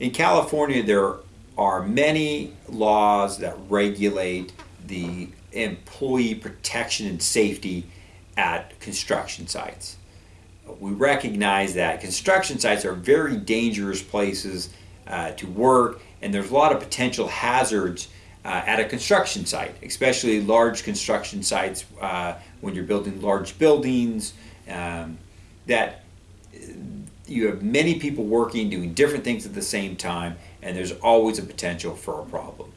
In California, there are many laws that regulate the employee protection and safety at construction sites. We recognize that construction sites are very dangerous places uh, to work, and there's a lot of potential hazards uh, at a construction site, especially large construction sites uh, when you're building large buildings. Um, that you have many people working, doing different things at the same time, and there's always a potential for a problem.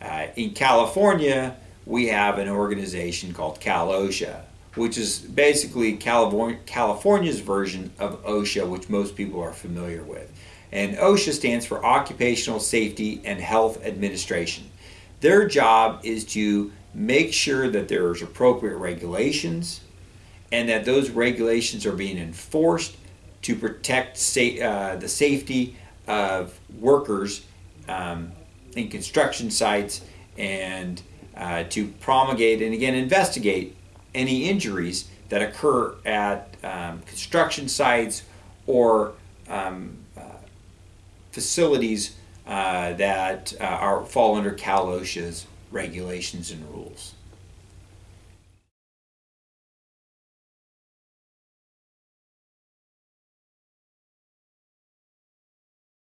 Uh, in California, we have an organization called Cal OSHA, which is basically California's version of OSHA, which most people are familiar with. And OSHA stands for Occupational Safety and Health Administration. Their job is to make sure that there's appropriate regulations and that those regulations are being enforced to protect sa- uh, the safety of workers um, in construction sites and uh, to promulgate and again investigate any injuries that occur at um, construction sites or um, uh, facilities uh, that uh, are fall under Cal OSHA's regulations and rules.